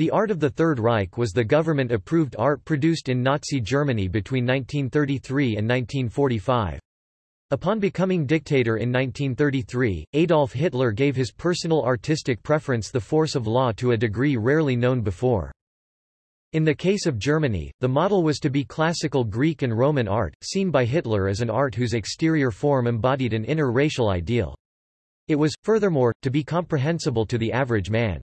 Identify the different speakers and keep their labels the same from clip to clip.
Speaker 1: The art of the Third Reich was the government-approved art produced in Nazi Germany between 1933 and 1945. Upon becoming dictator in 1933, Adolf Hitler gave his personal artistic preference the force of law to a degree rarely known before. In the case of Germany, the model was to be classical Greek and Roman art, seen by Hitler as an art whose exterior form embodied an inner racial ideal. It was, furthermore, to be comprehensible to the average man.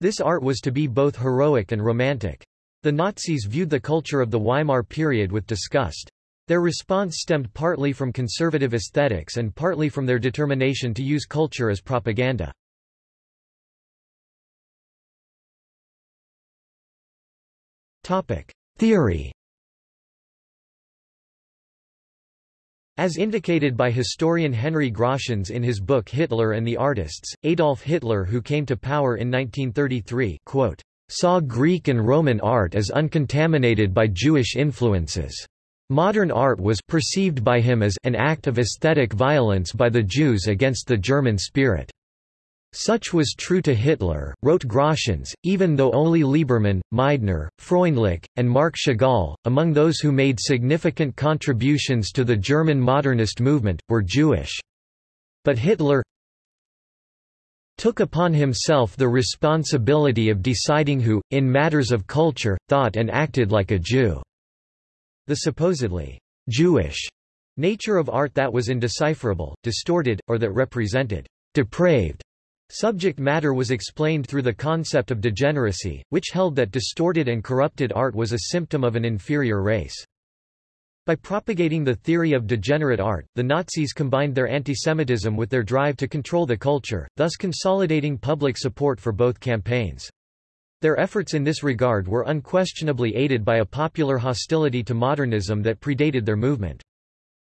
Speaker 1: This art was to be both heroic and romantic. The Nazis viewed the culture of the Weimar period with disgust. Their response stemmed partly from conservative aesthetics and partly from their determination to use culture as propaganda. Theory As indicated by historian Henry Grosshans in his book Hitler and the Artists, Adolf Hitler who came to power in 1933 quote, saw Greek and Roman art as uncontaminated by Jewish influences. Modern art was perceived by him as an act of aesthetic violence by the Jews against the German spirit. Such was true to Hitler, wrote Grosshans, even though only Liebermann, Meidner, Freundlich, and Marc Chagall, among those who made significant contributions to the German modernist movement, were Jewish. But Hitler took upon himself the responsibility of deciding who, in matters of culture, thought and acted like a Jew. The supposedly Jewish nature of art that was indecipherable, distorted, or that represented depraved Subject matter was explained through the concept of degeneracy, which held that distorted and corrupted art was a symptom of an inferior race. By propagating the theory of degenerate art, the Nazis combined their antisemitism with their drive to control the culture, thus consolidating public support for both campaigns. Their efforts in this regard were unquestionably aided by a popular hostility to modernism that predated their movement.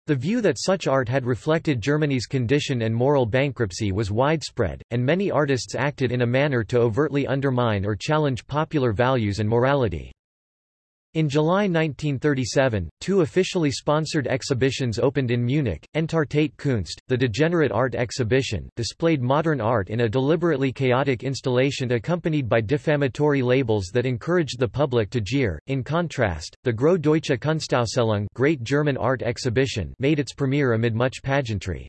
Speaker 1: The view that such art had reflected Germany's condition and moral bankruptcy was widespread, and many artists acted in a manner to overtly undermine or challenge popular values and morality. In July 1937, two officially sponsored exhibitions opened in Munich. Entartete Kunst, the Degenerate Art Exhibition, displayed modern art in a deliberately chaotic installation accompanied by defamatory labels that encouraged the public to jeer. In contrast, the Große Deutsche Kunstausstellung Great German Art Exhibition made its premiere amid much pageantry.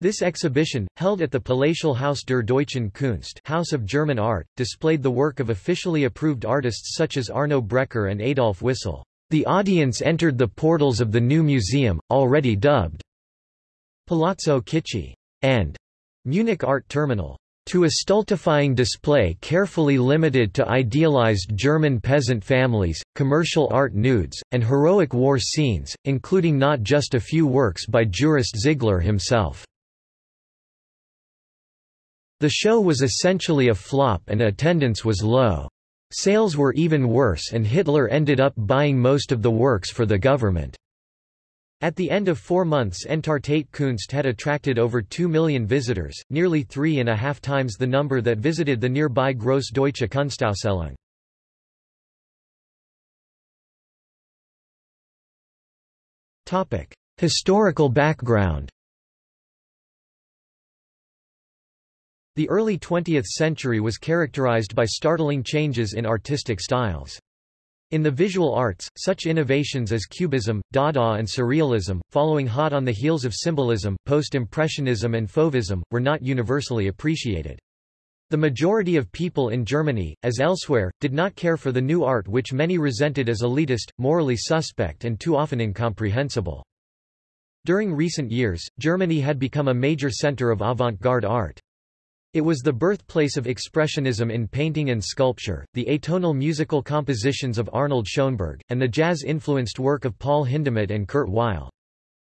Speaker 1: This exhibition, held at the Palatial Haus der Deutschen Kunst House of German Art, displayed the work of officially approved artists such as Arno Breker and Adolf Wissel. The audience entered the portals of the new museum, already dubbed Palazzo Kitschy and Munich Art Terminal. To a stultifying display carefully limited to idealized German peasant families, commercial art nudes, and heroic war scenes, including not just a few works by jurist Ziegler himself. The show was essentially a flop and attendance was low. Sales were even worse and Hitler ended up buying most of the works for the government. At the end of four months Entartete Kunst had attracted over 2 million visitors, nearly three and a half times the number that visited the nearby Große Deutsche Kunstausstellung. Historical background The early 20th century was characterized by startling changes in artistic styles. In the visual arts, such innovations as Cubism, Dada and Surrealism, following hot on the heels of Symbolism, Post-Impressionism and Fauvism, were not universally appreciated. The majority of people in Germany, as elsewhere, did not care for the new art which many resented as elitist, morally suspect and too often incomprehensible. During recent years, Germany had become a major center of avant-garde art. It was the birthplace of Expressionism in painting and sculpture, the atonal musical compositions of Arnold Schoenberg, and the jazz-influenced work of Paul Hindemith and Kurt Weill.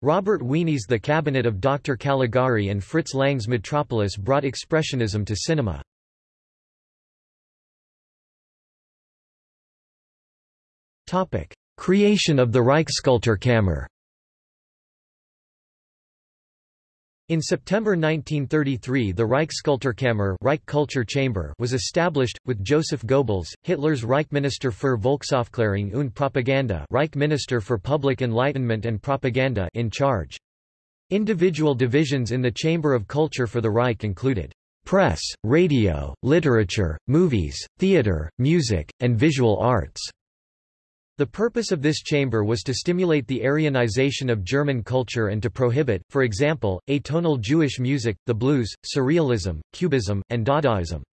Speaker 1: Robert Wiene's The Cabinet of Dr. Caligari and Fritz Lang's Metropolis brought Expressionism to cinema. Creation of the Reichskulturkammer In September 1933 the Reichskulturkammer Reich Culture Chamber was established, with Joseph Goebbels, Hitler's Reichsminister für Volksaufklärung und Propaganda Reich Minister for Public Enlightenment and Propaganda in charge. Individual divisions in the Chamber of Culture for the Reich included press, radio, literature, movies, theater, music, and visual arts. The purpose of this chamber was to stimulate the Aryanization of German culture and to prohibit, for example, atonal Jewish music, the blues, surrealism, cubism, and Dadaism.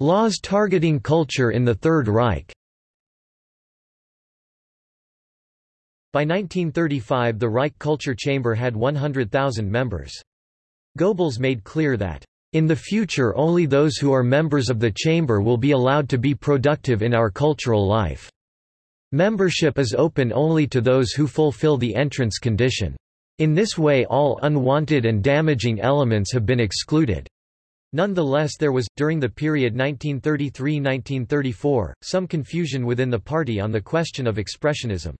Speaker 1: Laws targeting culture in the Third Reich By 1935 the Reich Culture Chamber had 100,000 members. Goebbels made clear that, "...in the future only those who are members of the chamber will be allowed to be productive in our cultural life. Membership is open only to those who fulfill the entrance condition. In this way all unwanted and damaging elements have been excluded." Nonetheless there was, during the period 1933–1934, some confusion within the party on the question of expressionism.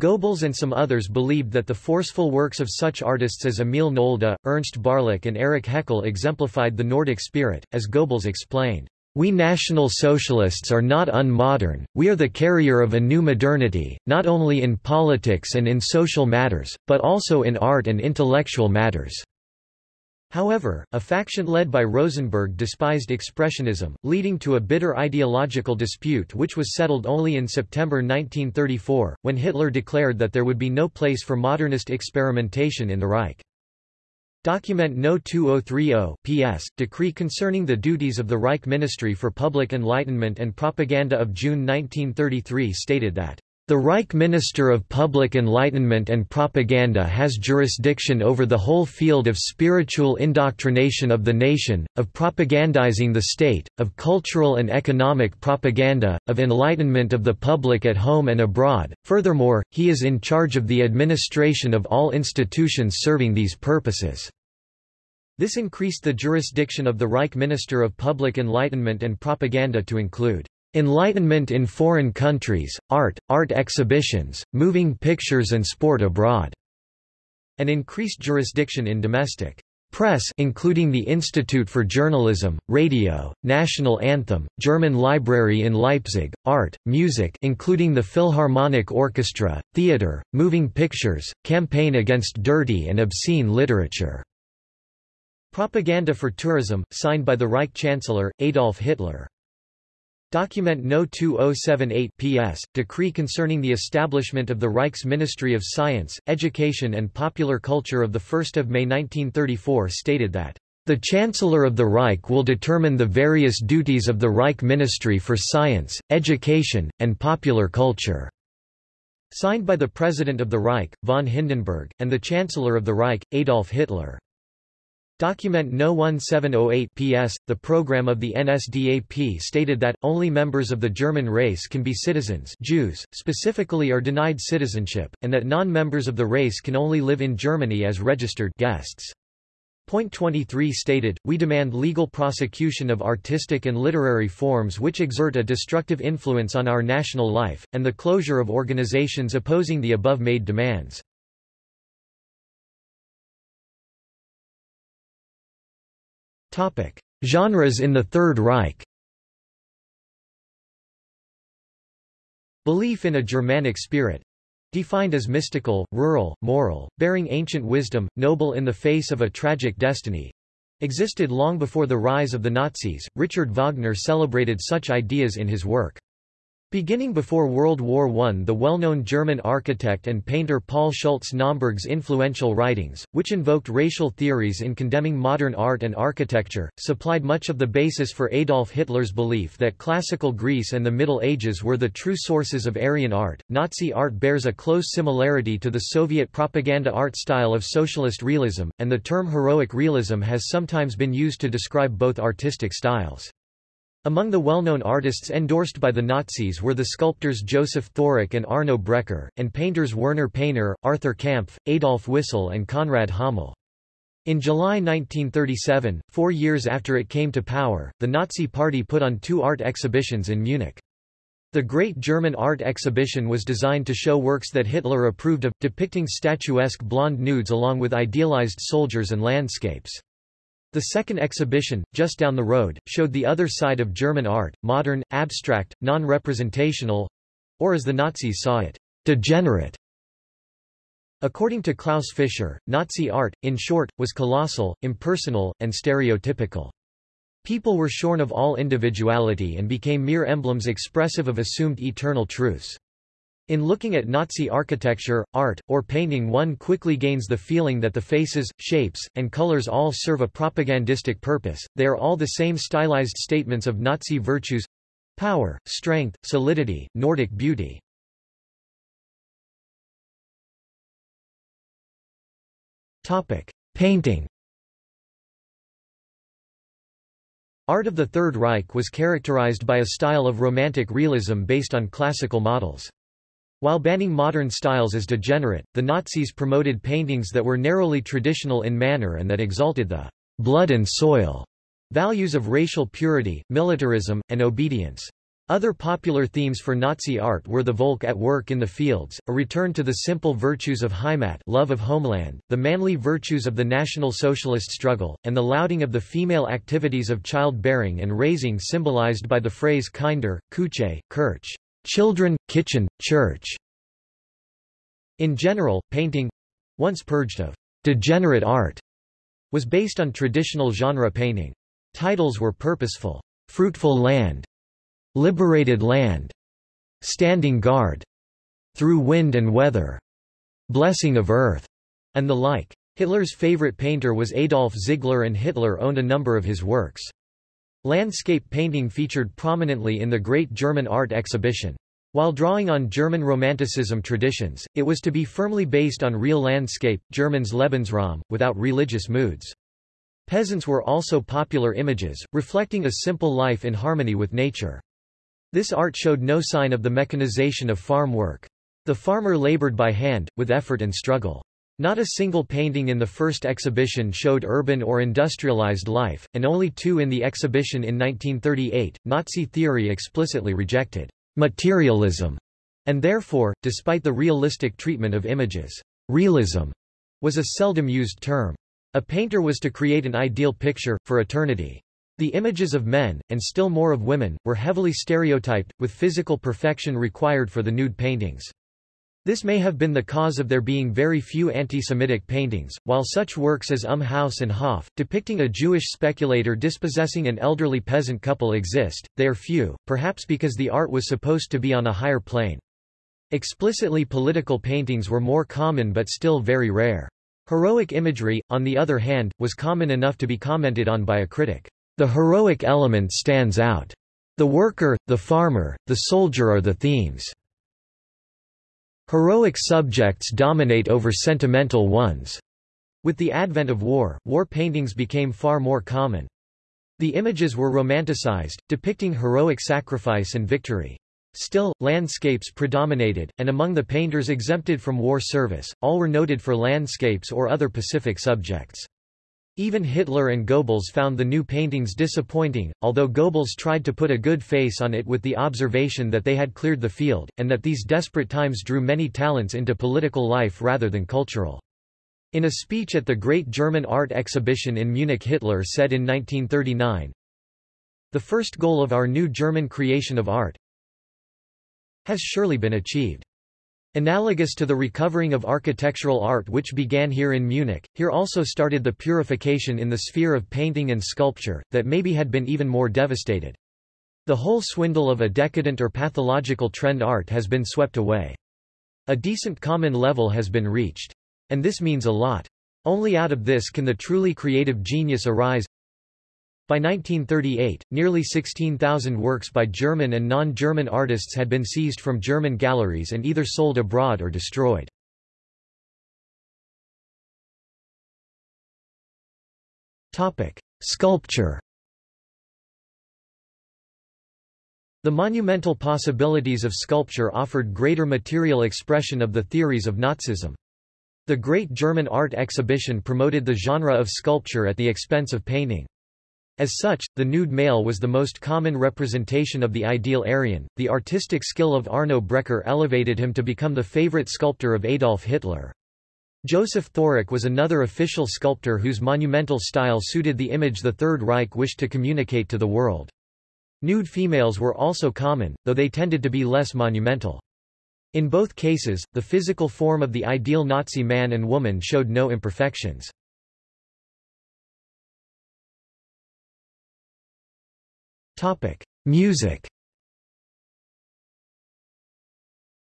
Speaker 1: Goebbels and some others believed that the forceful works of such artists as Emil Nolde, Ernst Barlach and Erich Heckel exemplified the Nordic spirit, as Goebbels explained. We National Socialists are not unmodern, we are the carrier of a new modernity, not only in politics and in social matters, but also in art and intellectual matters. However, a faction led by Rosenberg despised Expressionism, leading to a bitter ideological dispute which was settled only in September 1934, when Hitler declared that there would be no place for modernist experimentation in the Reich. Document No. 2030 PS, Decree concerning the duties of the Reich Ministry for Public Enlightenment and Propaganda of June 1933 stated that the Reich Minister of Public Enlightenment and Propaganda has jurisdiction over the whole field of spiritual indoctrination of the nation, of propagandizing the state, of cultural and economic propaganda, of enlightenment of the public at home and abroad. Furthermore, he is in charge of the administration of all institutions serving these purposes. This increased the jurisdiction of the Reich Minister of Public Enlightenment and Propaganda to include Enlightenment in foreign countries, art, art exhibitions, moving pictures and sport abroad, and increased jurisdiction in domestic press including the Institute for Journalism, Radio, National Anthem, German Library in Leipzig, art, music including the Philharmonic Orchestra, theater, moving pictures, campaign against dirty and obscene literature. Propaganda for Tourism, signed by the Reich Chancellor, Adolf Hitler. Document No. 2078 PS, Decree concerning the establishment of the Reich's Ministry of Science, Education and Popular Culture of 1 May 1934 stated that, "...the Chancellor of the Reich will determine the various duties of the Reich Ministry for Science, Education, and Popular Culture." Signed by the President of the Reich, von Hindenburg, and the Chancellor of the Reich, Adolf Hitler. Document No. 1708 PS, the program of the NSDAP stated that, only members of the German race can be citizens Jews, specifically are denied citizenship, and that non-members of the race can only live in Germany as registered guests. Point 23 stated, we demand legal prosecution of artistic and literary forms which exert a destructive influence on our national life, and the closure of organizations opposing the above-made demands. Genres in the Third Reich Belief in a Germanic spirit defined as mystical, rural, moral, bearing ancient wisdom, noble in the face of a tragic destiny existed long before the rise of the Nazis. Richard Wagner celebrated such ideas in his work. Beginning before World War I the well-known German architect and painter Paul Schultze-Naumburg's influential writings, which invoked racial theories in condemning modern art and architecture, supplied much of the basis for Adolf Hitler's belief that classical Greece and the Middle Ages were the true sources of Aryan art. Nazi art bears a close similarity to the Soviet propaganda art style of socialist realism, and the term heroic realism has sometimes been used to describe both artistic styles. Among the well-known artists endorsed by the Nazis were the sculptors Joseph Thorak and Arno Breker, and painters Werner Peiner, Arthur Kampf, Adolf Wissel and Konrad Hommel. In July 1937, four years after it came to power, the Nazi Party put on two art exhibitions in Munich. The Great German Art Exhibition was designed to show works that Hitler approved of, depicting statuesque blonde nudes along with idealized soldiers and landscapes. The second exhibition, just down the road, showed the other side of German art, modern, abstract, non-representational—or as the Nazis saw it, degenerate. According to Klaus Fischer, Nazi art, in short, was colossal, impersonal, and stereotypical. People were shorn of all individuality and became mere emblems expressive of assumed eternal truths. In looking at Nazi architecture, art, or painting one quickly gains the feeling that the faces, shapes, and colors all serve a propagandistic purpose, they are all the same stylized statements of Nazi virtues—power, strength, solidity, Nordic beauty. Painting Art of the Third Reich was characterized by a style of romantic realism based on classical models. While banning modern styles as degenerate, the Nazis promoted paintings that were narrowly traditional in manner and that exalted the blood and soil values of racial purity, militarism, and obedience. Other popular themes for Nazi art were the Volk at work in the fields, a return to the simple virtues of Heimat love of homeland, the manly virtues of the National Socialist struggle, and the lauding of the female activities of childbearing and raising symbolized by the phrase Kinder, Küche, Kirch children, kitchen, church. In general, painting—once purged of degenerate art, was based on traditional genre painting. Titles were purposeful, fruitful land, liberated land, standing guard, through wind and weather, blessing of earth, and the like. Hitler's favorite painter was Adolf Ziegler and Hitler owned a number of his works. Landscape painting featured prominently in the Great German Art Exhibition. While drawing on German Romanticism traditions, it was to be firmly based on real landscape, German's Lebensraum, without religious moods. Peasants were also popular images, reflecting a simple life in harmony with nature. This art showed no sign of the mechanization of farm work. The farmer labored by hand, with effort and struggle. Not a single painting in the first exhibition showed urban or industrialized life, and only two in the exhibition in 1938. Nazi theory explicitly rejected materialism, and therefore, despite the realistic treatment of images, realism was a seldom used term. A painter was to create an ideal picture, for eternity. The images of men, and still more of women, were heavily stereotyped, with physical perfection required for the nude paintings. This may have been the cause of there being very few anti-Semitic paintings, while such works as Um Haus and Hof, depicting a Jewish speculator dispossessing an elderly peasant couple exist, they are few, perhaps because the art was supposed to be on a higher plane. Explicitly political paintings were more common but still very rare. Heroic imagery, on the other hand, was common enough to be commented on by a critic. The heroic element stands out. The worker, the farmer, the soldier are the themes. Heroic subjects dominate over sentimental ones. With the advent of war, war paintings became far more common. The images were romanticized, depicting heroic sacrifice and victory. Still, landscapes predominated, and among the painters exempted from war service, all were noted for landscapes or other Pacific subjects. Even Hitler and Goebbels found the new paintings disappointing, although Goebbels tried to put a good face on it with the observation that they had cleared the field, and that these desperate times drew many talents into political life rather than cultural. In a speech at the Great German Art Exhibition in Munich Hitler said in 1939, The first goal of our new German creation of art has surely been achieved. Analogous to the recovering of architectural art which began here in Munich, here also started the purification in the sphere of painting and sculpture, that maybe had been even more devastated. The whole swindle of a decadent or pathological trend art has been swept away. A decent common level has been reached. And this means a lot. Only out of this can the truly creative genius arise, by 1938, nearly 16,000 works by German and non-German artists had been seized from German galleries and either sold abroad or destroyed. Sculpture The monumental possibilities of sculpture offered greater material expression of the theories of Nazism. The Great German Art Exhibition promoted the genre of sculpture at the expense of painting. As such, the nude male was the most common representation of the ideal Aryan. The artistic skill of Arno Breker elevated him to become the favorite sculptor of Adolf Hitler. Joseph Thorak was another official sculptor whose monumental style suited the image the Third Reich wished to communicate to the world. Nude females were also common, though they tended to be less monumental. In both cases, the physical form of the ideal Nazi man and woman showed no imperfections. Music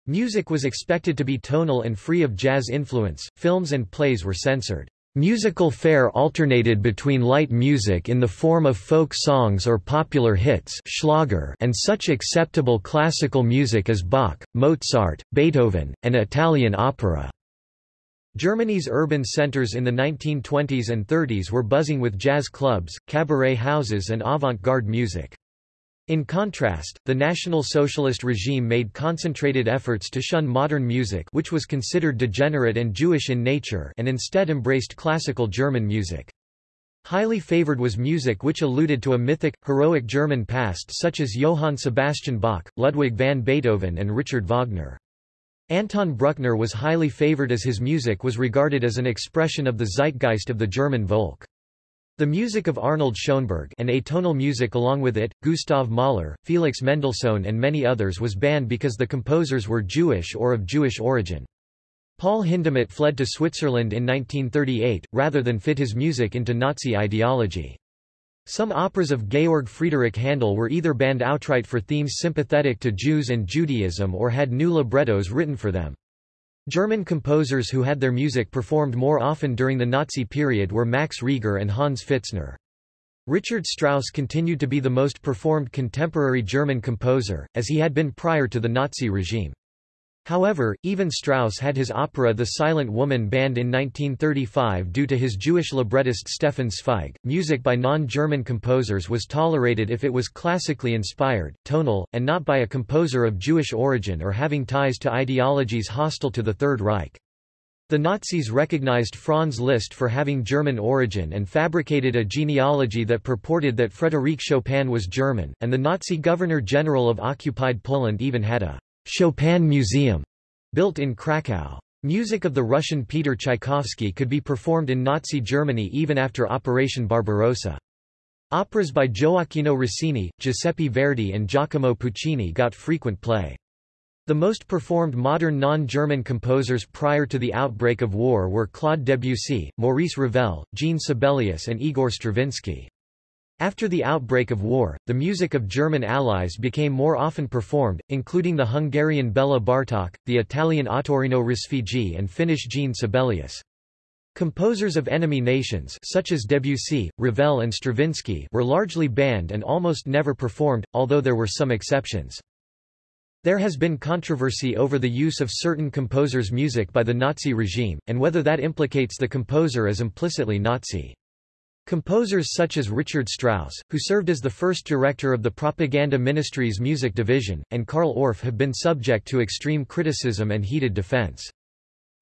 Speaker 1: Music was expected to be tonal and free of jazz influence, films and plays were censored. Musical fare alternated between light music in the form of folk songs or popular hits Schlager and such acceptable classical music as Bach, Mozart, Beethoven, and Italian opera. Germany's urban centers in the 1920s and 30s were buzzing with jazz clubs, cabaret houses and avant-garde music. In contrast, the National Socialist regime made concentrated efforts to shun modern music which was considered degenerate and Jewish in nature and instead embraced classical German music. Highly favored was music which alluded to a mythic, heroic German past such as Johann Sebastian Bach, Ludwig van Beethoven and Richard Wagner. Anton Bruckner was highly favored as his music was regarded as an expression of the zeitgeist of the German Volk. The music of Arnold Schoenberg and atonal music along with it, Gustav Mahler, Felix Mendelssohn and many others was banned because the composers were Jewish or of Jewish origin. Paul Hindemith fled to Switzerland in 1938, rather than fit his music into Nazi ideology. Some operas of Georg Friedrich Handel were either banned outright for themes sympathetic to Jews and Judaism or had new librettos written for them. German composers who had their music performed more often during the Nazi period were Max Reger and Hans Pfitzner. Richard Strauss continued to be the most performed contemporary German composer, as he had been prior to the Nazi regime. However, even Strauss had his opera The Silent Woman banned in 1935 due to his Jewish librettist Stefan Zweig. Music by non-German composers was tolerated if it was classically inspired, tonal, and not by a composer of Jewish origin or having ties to ideologies hostile to the Third Reich. The Nazis recognized Franz Liszt for having German origin and fabricated a genealogy that purported that Frédéric Chopin was German, and the Nazi governor-general of occupied Poland even had a Chopin Museum, built in Krakow. Music of the Russian Peter Tchaikovsky could be performed in Nazi Germany even after Operation Barbarossa. Operas by Gioacchino Rossini, Giuseppe Verdi and Giacomo Puccini got frequent play. The most performed modern non-German composers prior to the outbreak of war were Claude Debussy, Maurice Ravel, Jean Sibelius and Igor Stravinsky. After the outbreak of war, the music of German allies became more often performed, including the Hungarian Bela Bartok, the Italian Ottorino Respighi and Finnish Jean Sibelius. Composers of enemy nations such as Debussy, Ravel and Stravinsky were largely banned and almost never performed, although there were some exceptions. There has been controversy over the use of certain composers' music by the Nazi regime, and whether that implicates the composer as implicitly Nazi. Composers such as Richard Strauss, who served as the first director of the Propaganda Ministry's music division, and Carl Orff have been subject to extreme criticism and heated defense.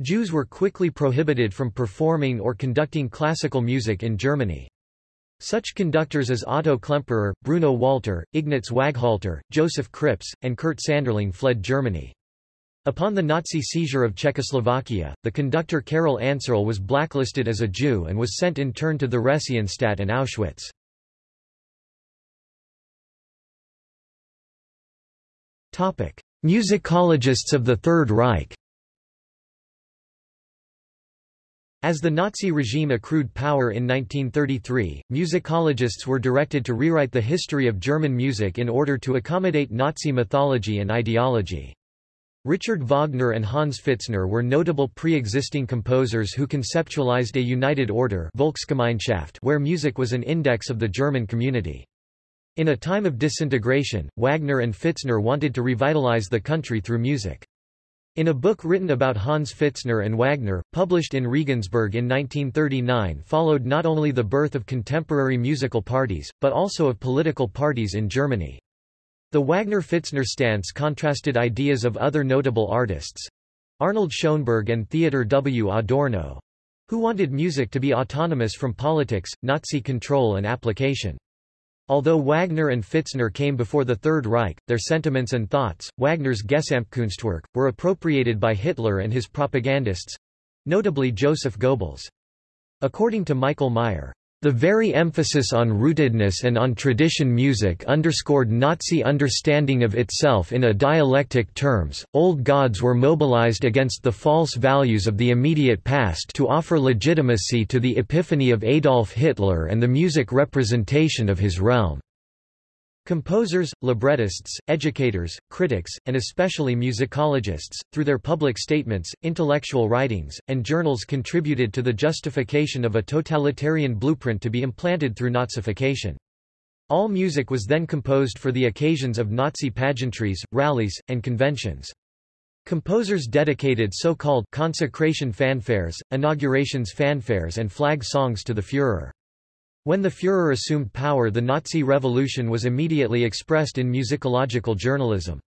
Speaker 1: Jews were quickly prohibited from performing or conducting classical music in Germany. Such conductors as Otto Klemperer, Bruno Walter, Ignaz Waghalter, Joseph Krips, and Kurt Sanderling fled Germany. Upon the Nazi seizure of Czechoslovakia, the conductor Karol Ančerl was blacklisted as a Jew and was sent in turn to the Theresienstadt and Auschwitz. Topic: Musicologists of the Third Reich As the Nazi regime accrued power in 1933, musicologists were directed to rewrite the history of German music in order to accommodate Nazi mythology and ideology. Richard Wagner and Hans Pfitzner were notable pre-existing composers who conceptualized a united order Volksgemeinschaft where music was an index of the German community. In a time of disintegration, Wagner and Pfitzner wanted to revitalize the country through music. In a book written about Hans Pfitzner and Wagner, published in Regensburg in 1939 followed not only the birth of contemporary musical parties, but also of political parties in Germany. The Wagner-Pfitzner stance contrasted ideas of other notable artists—Arnold Schoenberg and Theodor W. Adorno—who wanted music to be autonomous from politics, Nazi control and application. Although Wagner and Pfitzner came before the Third Reich, their sentiments and thoughts, Wagner's Gesamtkunstwerk, were appropriated by Hitler and his propagandists—notably Joseph Goebbels. According to Michael Meyer, The very emphasis on rootedness and on tradition music underscored Nazi understanding of itself in a dialectic terms. Old gods were mobilized against the false values of the immediate past to offer legitimacy to the epiphany of Adolf Hitler and the music representation of his realm. Composers, librettists, educators, critics, and especially musicologists, through their public statements, intellectual writings, and journals contributed to the justification of a totalitarian blueprint to be implanted through Nazification. All music was then composed for the occasions of Nazi pageantries, rallies, and conventions. Composers dedicated so-called consecration fanfares, inaugurations fanfares and flag songs to the Führer. When the Führer assumed power the Nazi revolution was immediately expressed in musicological journalism.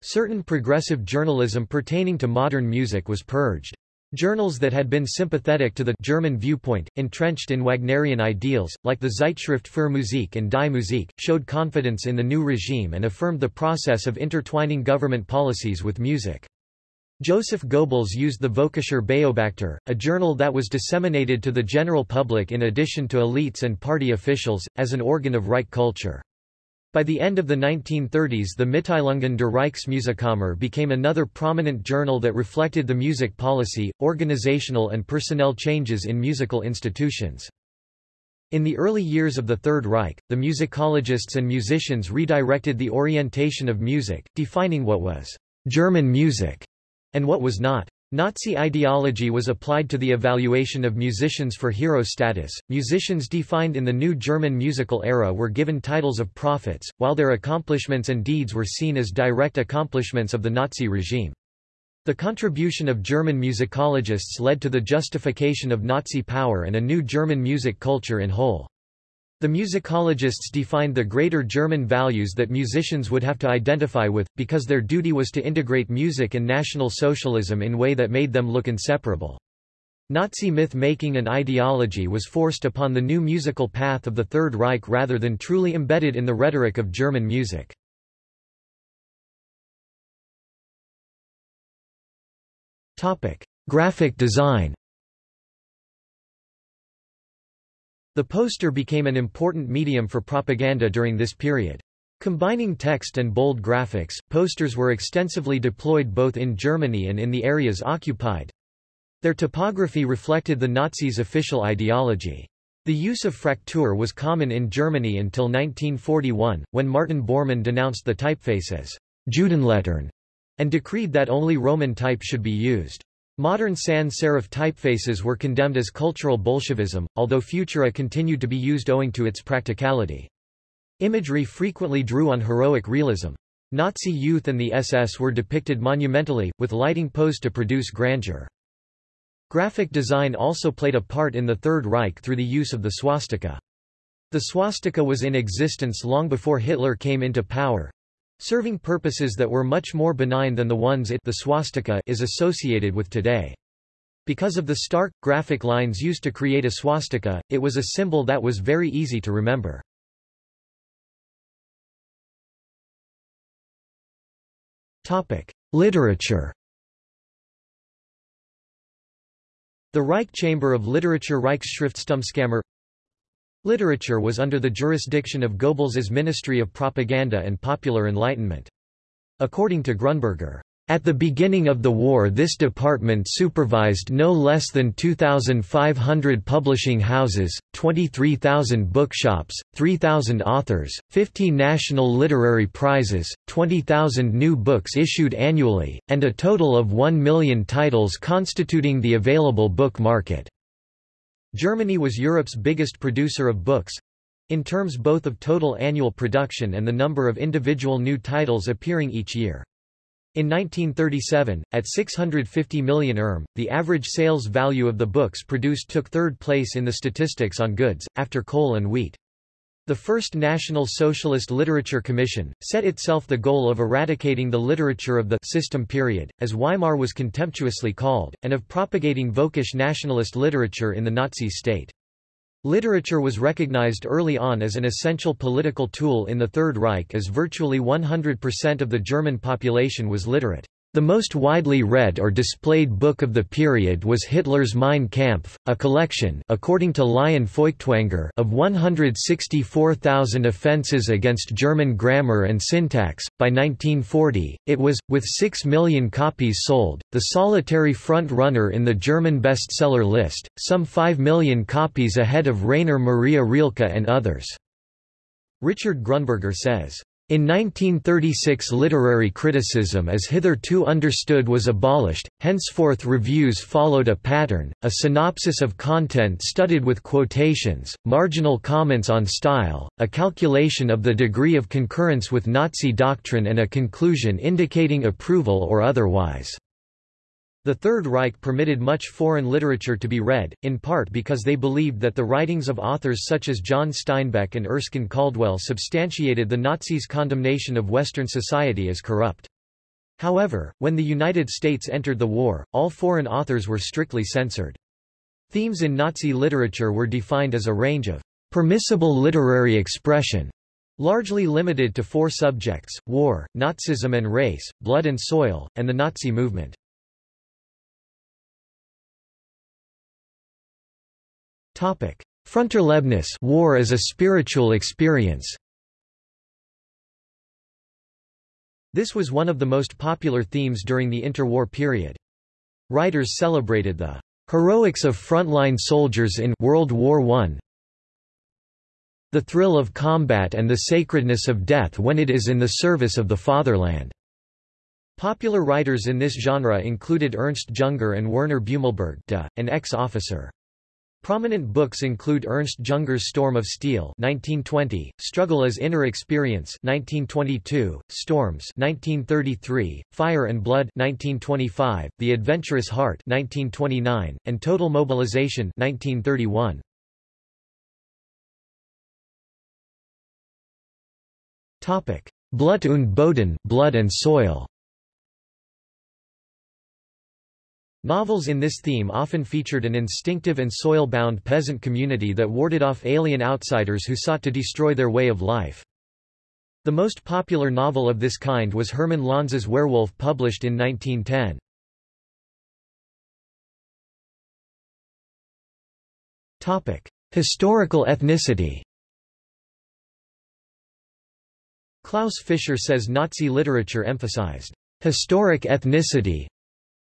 Speaker 1: Certain progressive journalism pertaining to modern music was purged. Journals that had been sympathetic to the German viewpoint, entrenched in Wagnerian ideals, like the Zeitschrift für Musik and Die Musik, showed confidence in the new regime and affirmed the process of intertwining government policies with music. Joseph Goebbels used the Völkischer Beobachter, a journal that was disseminated to the general public in addition to elites and party officials, as an organ of Reich culture. By the end of the 1930s the Mitteilungen der Reichsmusikkammer became another prominent journal that reflected the music policy, organizational and personnel changes in musical institutions. In the early years of the Third Reich, the musicologists and musicians redirected the orientation of music, defining what was German music and what was not. Nazi ideology was applied to the evaluation of musicians for hero status. Musicians defined in the new German musical era were given titles of prophets, while their accomplishments and deeds were seen as direct accomplishments of the Nazi regime. The contribution of German musicologists led to the justification of Nazi power and a new German music culture in whole. The musicologists defined the greater German values that musicians would have to identify with, because their duty was to integrate music and National Socialism in a way that made them look inseparable. Nazi myth-making and ideology was forced upon the new musical path of the Third Reich rather than truly embedded in the rhetoric of German music. Graphic design The poster became an important medium for propaganda during this period. Combining text and bold graphics, posters were extensively deployed both in Germany and in the areas occupied. Their typography reflected the Nazis' official ideology. The use of Fraktur was common in Germany until 1941, when Martin Bormann denounced the typeface as Judenlettern and decreed that only Roman type should be used. Modern sans serif typefaces were condemned as cultural Bolshevism, although Futura continued to be used owing to its practicality. Imagery frequently drew on heroic realism. Nazi youth and the SS were depicted monumentally, with lighting posed to produce grandeur. Graphic design also played a part in the Third Reich through the use of the swastika. The swastika was in existence long before Hitler came into power, serving purposes that were much more benign than the ones it the swastika is associated with today. Because of the stark, graphic lines used to create a swastika, it was a symbol that was very easy to remember. Topic. Literature The Reich Chamber of Literature Reichsschriftstellungskammer Literature was under the jurisdiction of Goebbels's Ministry of Propaganda and Popular Enlightenment. According to Grunberger, at the beginning of the war this department supervised no less than 2,500 publishing houses, 23,000 bookshops, 3,000 authors, 50 national literary prizes, 20,000 new books issued annually, and a total of 1 million titles constituting the available book market. Germany was Europe's biggest producer of books—in terms both of total annual production and the number of individual new titles appearing each year. In 1937, at 650 million erm, the average sales value of the books produced took third place in the statistics on goods, after coal and wheat. The First National Socialist Literature Commission, set itself the goal of eradicating the literature of the system period, as Weimar was contemptuously called, and of propagating Völkisch nationalist literature in the Nazi state. Literature was recognized early on as an essential political tool in the Third Reich as virtually 100% of the German population was literate. The most widely read or displayed book of the period was Hitler's Mein Kampf, a collection according to Lion Feuchtwanger of 164,000 offences against German grammar and syntax. By 1940, it was, with 6 million copies sold, the solitary front-runner in the German bestseller list, some 5 million copies ahead of Rainer Maria Rilke and others. Richard Grunberger says, in 1936 literary criticism as hitherto understood was abolished, henceforth reviews followed a pattern, a synopsis of content studded with quotations, marginal comments on style, a calculation of the degree of concurrence with Nazi doctrine and a conclusion indicating approval or otherwise. The Third Reich permitted much foreign literature to be read, in part because they believed that the writings of authors such as John Steinbeck and Erskine Caldwell substantiated the Nazis' condemnation of Western society as corrupt. However, when the United States entered the war, all foreign authors were strictly censored. Themes in Nazi literature were defined as a range of permissible literary expression, largely limited to four subjects, war, Nazism and race, blood and soil, and the Nazi movement. Fronterlebnis war as a spiritual experience This was one of the most popular themes during the interwar period. Writers celebrated the heroics of frontline soldiers in World War I, the thrill of combat and the sacredness of death when it is in the service of the fatherland. Popular writers in this genre included Ernst Junger and Werner Beumelburg an ex-officer. Prominent books include Ernst Junger's Storm of Steel 1920, Struggle as Inner Experience 1922, Storms 1933, Fire and Blood 1925, The Adventurous Heart 1929, and Total Mobilization 1931. Topic: Blut und Boden, Blood and Soil. Novels in this theme often featured an instinctive and soil-bound peasant community that warded off alien outsiders who sought to destroy their way of life. The most popular novel of this kind was Hermann Lanza's Werewolf published in 1910. Historical ethnicity Klaus Fischer says Nazi literature emphasized historic ethnicity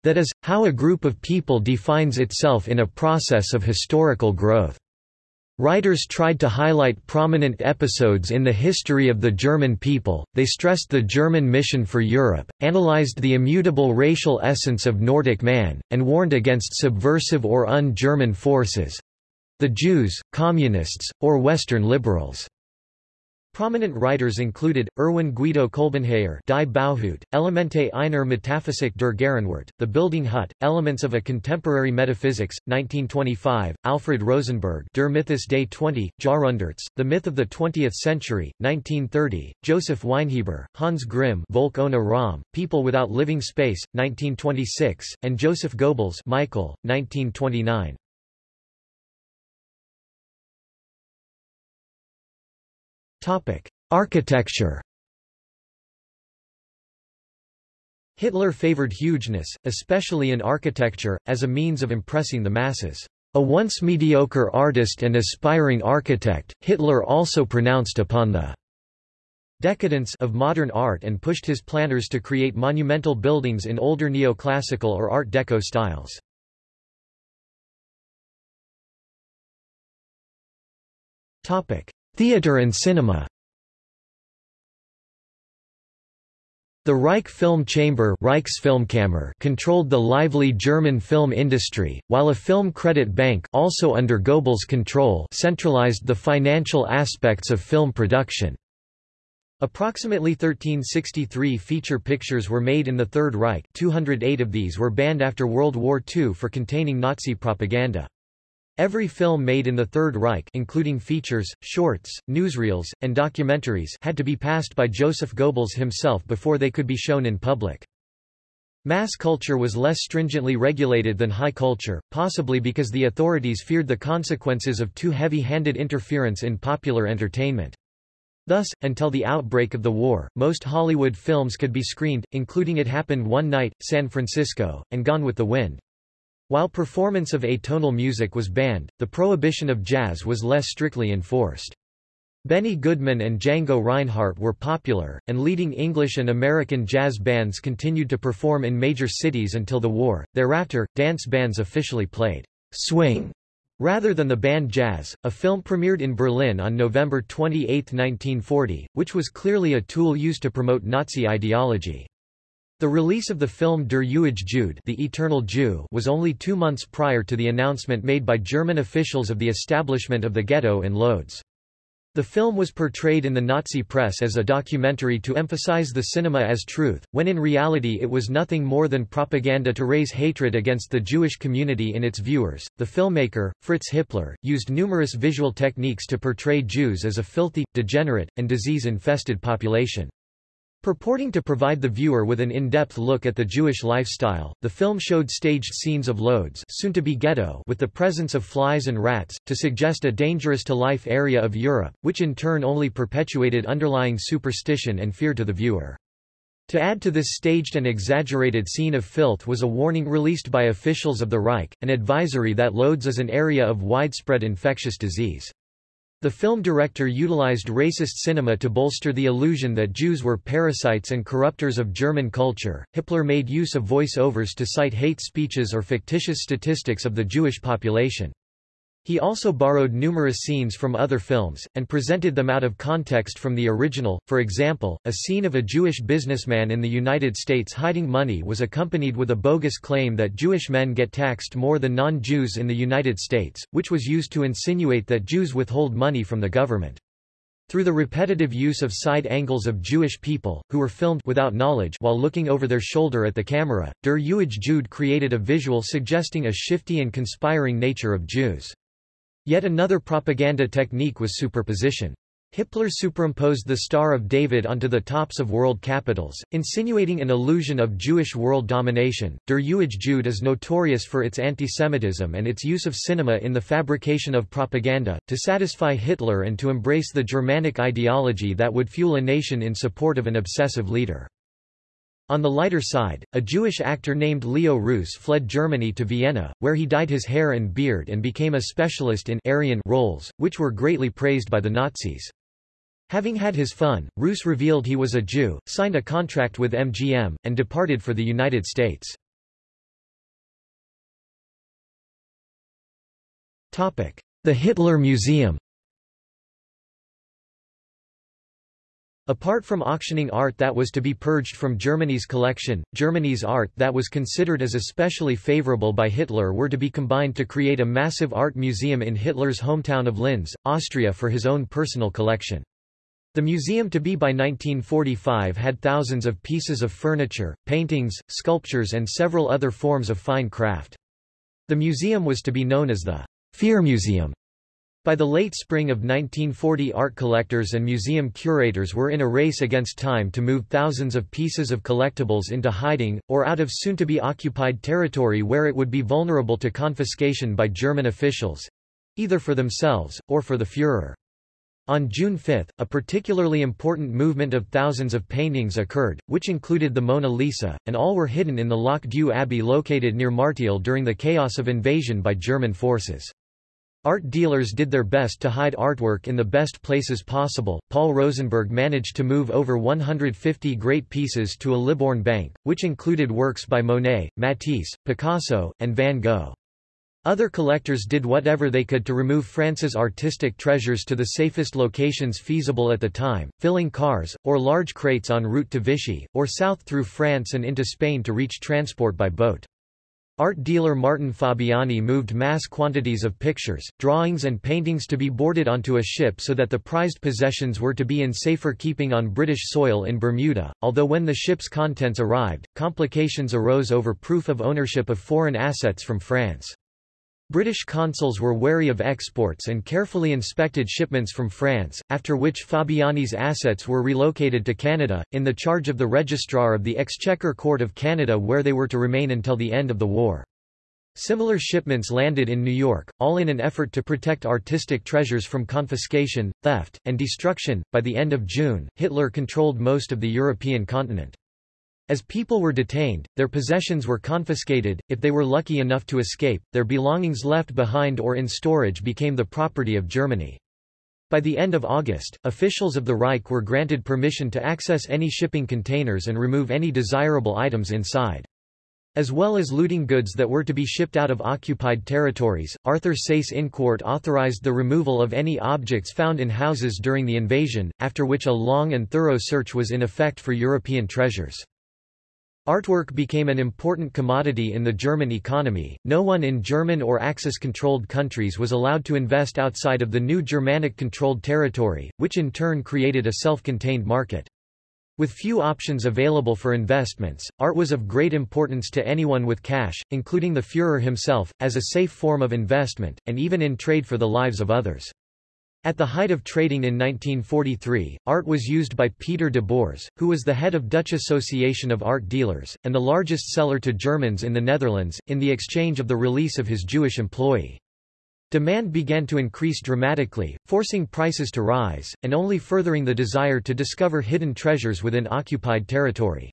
Speaker 1: that is, how a group of people defines itself in a process of historical growth. Writers tried to highlight prominent episodes in the history of the German people, they stressed the German mission for Europe, analyzed the immutable racial essence of Nordic man, and warned against subversive or un-German forces—the Jews, communists, or Western liberals. Prominent writers included, Erwin Guido Kolbenheyer Die Bauhut, Elemente einer Metaphysik der Gegenwart, The Building Hut, Elements of a Contemporary Metaphysics, 1925, Alfred Rosenberg Der Mythos des 20, Jahrhunderts, The Myth of the Twentieth Century, 1930, Joseph Weinheber, Hans Grimm Volk ohne Raum, People Without Living Space, 1926, and Joseph Goebbels Michael, 1929. Topic: Architecture. Hitler favored hugeness, especially in architecture, as a means of impressing the masses. A once mediocre artist and aspiring architect, Hitler also pronounced upon the decadence of modern art and pushed his planners to create monumental buildings in older neoclassical or Art Deco styles. Theater and cinema The Reich Film Chamber controlled the lively German film industry, while a film credit bank also under Goebbels' control centralized the financial aspects of film production. Approximately 1363 feature pictures were made in the Third Reich 208 of these were banned after World War II for containing Nazi propaganda. Every film made in the Third Reich including features, shorts, newsreels, and documentaries had to be passed by Joseph Goebbels himself before they could be shown in public. Mass culture was less stringently regulated than high culture, possibly because the authorities feared the consequences of too heavy-handed interference in popular entertainment. Thus, until the outbreak of the war, most Hollywood films could be screened, including It Happened One Night, San Francisco, and Gone with the Wind. While performance of atonal music was banned, the prohibition of jazz was less strictly enforced. Benny Goodman and Django Reinhardt were popular, and leading English and American jazz bands continued to perform in major cities until the war. Thereafter, dance bands officially played swing rather than the band jazz. A film premiered in Berlin on November 28, 1940, which was clearly a tool used to promote Nazi ideology. The release of the film Der ewige Jude the Eternal Jew was only two months prior to the announcement made by German officials of the establishment of the ghetto in Lodz. The film was portrayed in the Nazi press as a documentary to emphasize the cinema as truth, when in reality it was nothing more than propaganda to raise hatred against the Jewish community in its viewers. The filmmaker, Fritz Hippler, used numerous visual techniques to portray Jews as a filthy, degenerate, and disease-infested population. Purporting to provide the viewer with an in-depth look at the Jewish lifestyle, the film showed staged scenes of Lodz soon to be ghetto with the presence of flies and rats, to suggest a dangerous-to-life area of Europe, which in turn only perpetuated underlying superstition and fear to the viewer. To add to this staged and exaggerated scene of filth was a warning released by officials of the Reich, an advisory that Lodz is an area of widespread infectious disease. The film director utilized racist cinema to bolster the illusion that Jews were parasites and corruptors of German culture. Hippler made use of voice-overs to cite hate speeches or fictitious statistics of the Jewish population. He also borrowed numerous scenes from other films, and presented them out of context from the original. For example, a scene of a Jewish businessman in the United States hiding money was accompanied with a bogus claim that Jewish men get taxed more than non-Jews in the United States, which was used to insinuate that Jews withhold money from the government. Through the repetitive use of side angles of Jewish people, who were filmed without knowledge while looking over their shoulder at the camera, Der Jude created a visual suggesting a shifty and conspiring nature of Jews. Yet another propaganda technique was superposition. Hippler superimposed the Star of David onto the tops of world capitals, insinuating an illusion of Jewish world domination. Der ewige Jude is notorious for its antisemitism and its use of cinema in the fabrication of propaganda, to satisfy Hitler and to embrace the Germanic ideology that would fuel a nation in support of an obsessive leader. On the lighter side, a Jewish actor named Leo Reuss fled Germany to Vienna, where he dyed his hair and beard and became a specialist in Aryan roles, which were greatly praised by the Nazis. Having had his fun, Reuss revealed he was a Jew, signed a contract with MGM, and departed for the United States. The Hitler Museum Apart from auctioning art that was to be purged from Germany's collection, Germany's art that was considered as especially favorable by Hitler were to be combined to create a massive art museum in Hitler's hometown of Linz, Austria for his own personal collection. The museum to be by 1945 had thousands of pieces of furniture, paintings, sculptures and several other forms of fine craft. The museum was to be known as the Führermuseum. By the late spring of 1940 art collectors and museum curators were in a race against time to move thousands of pieces of collectibles into hiding, or out of soon-to-be occupied territory where it would be vulnerable to confiscation by German officials—either for themselves, or for the Führer. On June 5, a particularly important movement of thousands of paintings occurred, which included the Mona Lisa, and all were hidden in the Loc-Dieu Abbey located near Martiel during the chaos of invasion by German forces. Art dealers did their best to hide artwork in the best places possible. Paul Rosenberg managed to move over 150 great pieces to a Libourne bank, which included works by Monet, Matisse, Picasso, and Van Gogh. Other collectors did whatever they could to remove France's artistic treasures to the safest locations feasible at the time, filling cars, or large crates en route to Vichy, or south through France and into Spain to reach transport by boat. Art dealer Martin Fabiani moved mass quantities of pictures, drawings and paintings to be boarded onto a ship so that the prized possessions were to be in safer keeping on British soil in Bermuda, although when the ship's contents arrived, complications arose over proof of ownership of foreign assets from France. British consuls were wary of exports and carefully inspected shipments from France, after which Fabiani's assets were relocated to Canada, in the charge of the Registrar of the Exchequer Court of Canada where they were to remain until the end of the war. Similar shipments landed in New York, all in an effort to protect artistic treasures from confiscation, theft, and destruction. By the end of June, Hitler controlled most of the European continent. As people were detained, their possessions were confiscated, if they were lucky enough to escape, their belongings left behind or in storage became the property of Germany. By the end of August, officials of the Reich were granted permission to access any shipping containers and remove any desirable items inside. As well as looting goods that were to be shipped out of occupied territories, Arthur Seyss-Inquart authorized the removal of any objects found in houses during the invasion, after which a long and thorough search was in effect for European treasures. Artwork became an important commodity in the German economy. No one in German or Axis controlled countries was allowed to invest outside of the new Germanic controlled territory, which in turn created a self contained market. With few options available for investments, art was of great importance to anyone with cash, including the Führer himself, as a safe form of investment, and even in trade for the lives of others. At the height of trading in 1943, art was used by Peter de Boers, who was the head of Dutch Association of Art Dealers, and the largest seller to Germans in the Netherlands, in the exchange of the release of his Jewish employee. Demand began to increase dramatically, forcing prices to rise, and only furthering the desire to discover hidden treasures within occupied territory.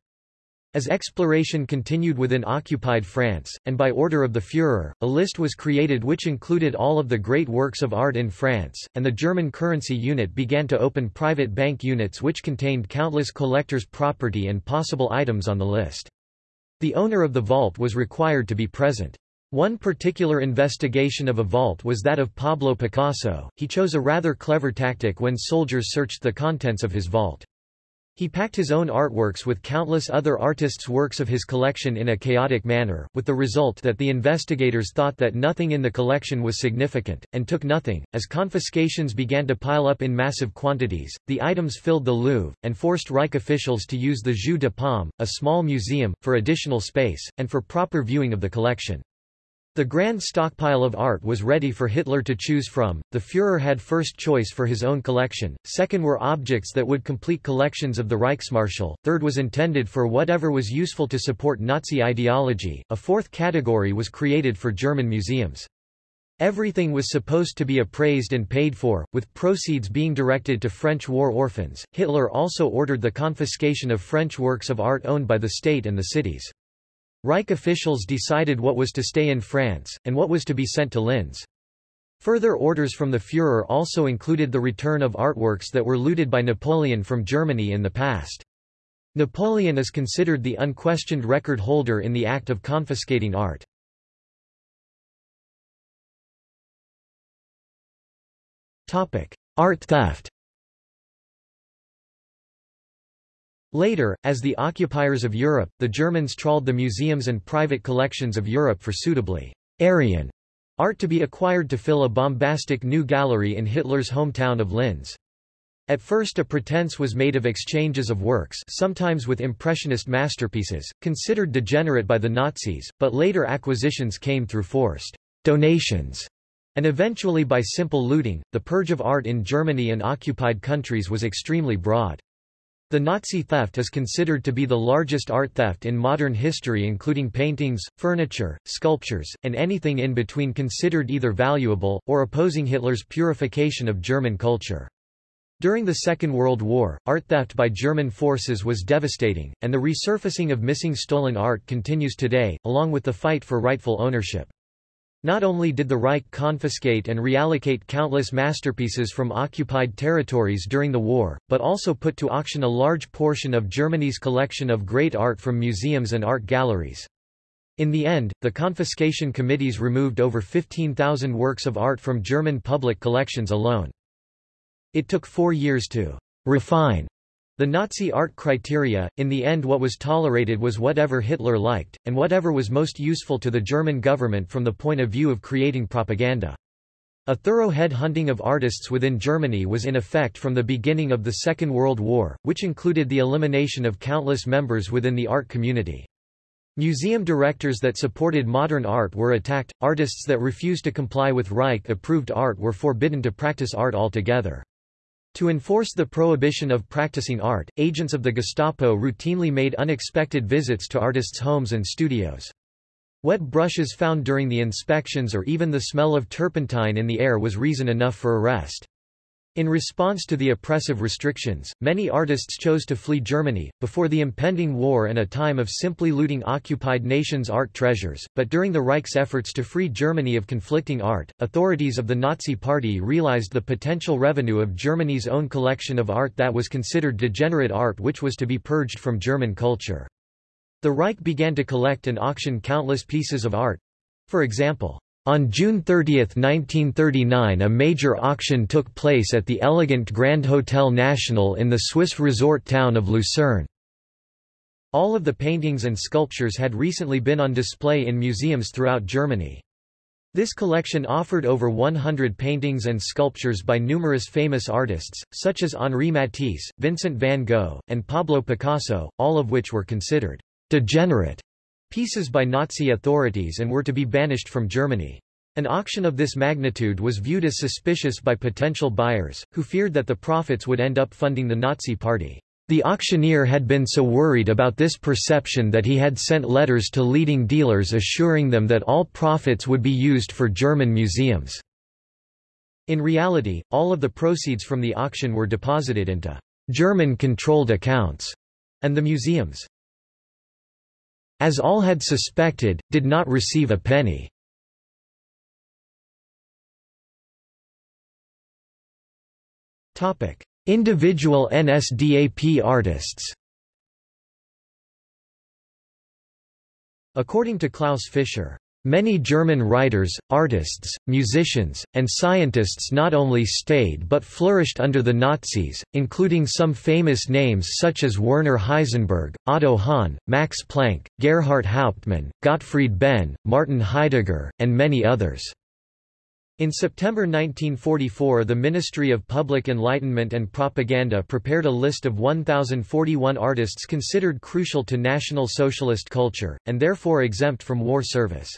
Speaker 1: As exploration continued within occupied France, and by order of the Führer, a list was created which included all of the great works of art in France, and the German currency unit began to open private bank units which contained countless collectors' property and possible items on the list. The owner of the vault was required to be present. One particular investigation of a vault was that of Pablo Picasso. He chose a rather clever tactic when soldiers searched the contents of his vault. He packed his own artworks with countless other artists' works of his collection in a chaotic manner, with the result that the investigators thought that nothing in the collection was significant, and took nothing. As confiscations began to pile up in massive quantities, the items filled the Louvre, and forced Reich officials to use the Jeu de Paume, a small museum, for additional space, and for proper viewing of the collection. The grand stockpile of art was ready for Hitler to choose from, the Führer had first choice for his own collection, second were objects that would complete collections of the Reichsmarschall, third was intended for whatever was useful to support Nazi ideology, a fourth category was created for German museums. Everything was supposed to be appraised and paid for, with proceeds being directed to French war orphans. Hitler also ordered the confiscation of French works of art owned by the state and the cities. Reich officials decided what was to stay in France, and what was to be sent to Linz. Further orders from the Führer also included the return of artworks that were looted by Napoleon from Germany in the past. Napoleon is considered the unquestioned record holder in the act of confiscating art. Art theft Later, as the occupiers of Europe, the Germans trawled the museums and private collections of Europe for suitably Aryan art to be acquired to fill a bombastic new gallery in Hitler's hometown of Linz. At first a pretense was made of exchanges of works sometimes with impressionist masterpieces, considered degenerate by the Nazis, but later acquisitions came through forced donations, and eventually by simple looting. The purge of art in Germany and occupied countries was extremely broad. The Nazi theft is considered to be the largest art theft in modern history including paintings, furniture, sculptures, and anything in between considered either valuable, or opposing Hitler's purification of German culture. During the Second World War, art theft by German forces was devastating, and the resurfacing of missing stolen art continues today, along with the fight for rightful ownership. Not only did the Reich confiscate and reallocate countless masterpieces from occupied territories during the war, but also put to auction a large portion of Germany's collection of great art from museums and art galleries. In the end, the confiscation committees removed over 15,000 works of art from German public collections alone. It took four years to refine the Nazi art criteria, in the end what was tolerated was whatever Hitler liked, and whatever was most useful to the German government from the point of view of creating propaganda. A thorough head-hunting of artists within Germany was in effect from the beginning of the Second World War, which included the elimination of countless members within the art community. Museum directors that supported modern art were attacked, artists that refused to comply with Reich-approved art were forbidden to practice art altogether. To enforce the prohibition of practicing art, agents of the Gestapo routinely made unexpected visits to artists' homes and studios. Wet brushes found during the inspections or even the smell of turpentine in the air was reason enough for arrest. In response to the oppressive restrictions, many artists chose to flee Germany, before the impending war and a time of simply looting occupied nations' art treasures, but during the Reich's efforts to free Germany of conflicting art, authorities of the Nazi Party realized the potential revenue of Germany's own collection of art that was considered degenerate art which was to be purged from German culture. The Reich began to collect and auction countless pieces of art—for example, on June 30, 1939 a major auction took place at the elegant Grand Hotel National in the Swiss resort town of Lucerne. All of the paintings and sculptures had recently been on display in museums throughout Germany. This collection offered over 100 paintings and sculptures by numerous famous artists, such as Henri Matisse, Vincent van Gogh, and Pablo Picasso, all of which were considered degenerate pieces by Nazi authorities and were to be banished from Germany. An auction of this magnitude was viewed as suspicious by potential buyers, who feared that the profits would end up funding the Nazi Party. The auctioneer had been so worried about this perception that he had sent letters to leading dealers assuring them that all profits would be used for German museums. In reality, all of the proceeds from the auction were deposited into German-controlled accounts, and the museums as all had suspected, did not receive a penny. Individual NSDAP artists According to Klaus Fischer, Many German writers, artists, musicians, and scientists not only stayed but flourished under the Nazis, including some famous names such as Werner Heisenberg, Otto Hahn, Max Planck, Gerhart Hauptmann, Gottfried Benn, Martin Heidegger, and many others. In September 1944 the Ministry of Public Enlightenment and Propaganda prepared a list of 1,041 artists considered crucial to National Socialist culture, and therefore exempt from war service.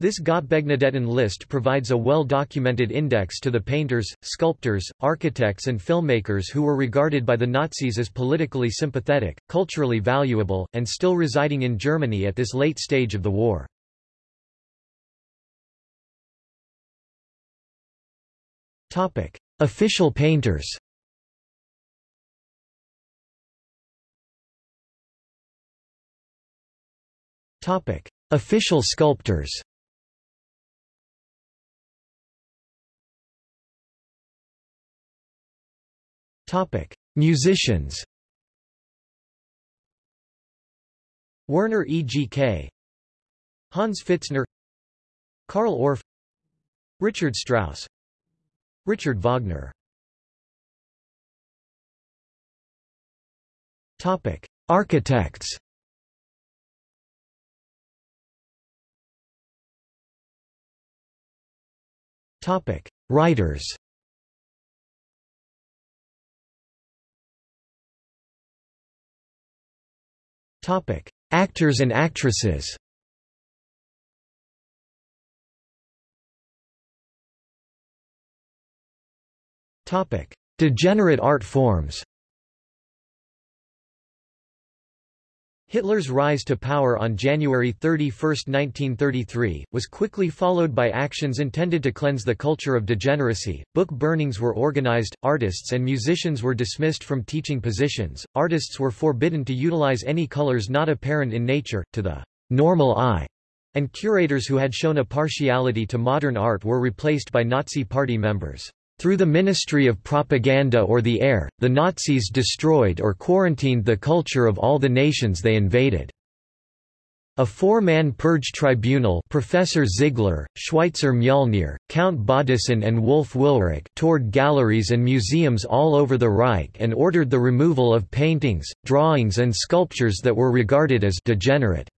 Speaker 1: This Gottbegnadeten list provides a well-documented index to the painters, sculptors, architects and filmmakers who were regarded by the Nazis as politically sympathetic, culturally valuable, and still residing in Germany at this late stage of the war. Topic. Official painters Topic. Official sculptors Topic: Musicians. Werner E. G. K. Hans Pfitzner Carl Orff Richard Strauss Richard Wagner Topic: Architects. Topic: Writers. Topic: Actors and actresses. Topic: Degenerate art forms. Hitler's rise to power on January 31, 1933, was quickly followed by actions intended to cleanse the culture of degeneracy. Book burnings were organized, artists and musicians were dismissed from teaching positions, artists were forbidden to utilize any colors not apparent in nature, to the normal eye, and curators who had shown a partiality to modern art were replaced by Nazi Party members. Through the Ministry of Propaganda or the Air, the Nazis destroyed or quarantined the culture of all the nations they invaded. A four-man purge tribunal Professor Ziegler, Schweitzer Mjolnir, Count Baudissin and Wolf Willrich toured galleries and museums all over the Reich and ordered the removal of paintings, drawings and sculptures that were regarded as degenerate.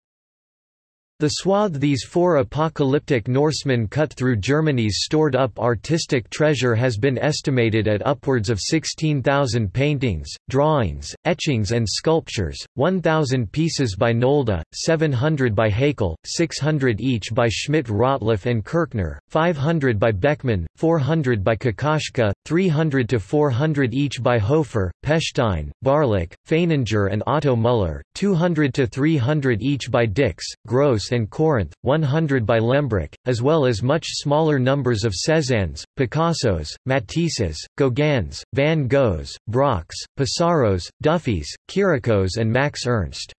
Speaker 1: The swath these four apocalyptic Norsemen cut through Germany's stored-up artistic treasure has been estimated at upwards of 16,000 paintings, drawings, etchings and sculptures, 1,000 pieces by Nolde, 700 by Heckel, 600 each by Schmidt Rottluff and Kirchner, 500 by Beckmann, 400 by Kokoschka, 300 to 400 each by Hofer, Pechstein, Barlach, Feininger and Otto Müller, 200 to 300 each by Dix, Grosz And Corinth, 100 by Lehmbruck, as well as much smaller numbers of Cézannes, Picassos, Matisses, Gauguins, Van Goghs, Braques, Pissarros, Dufys, Chiricos and Max Ernst.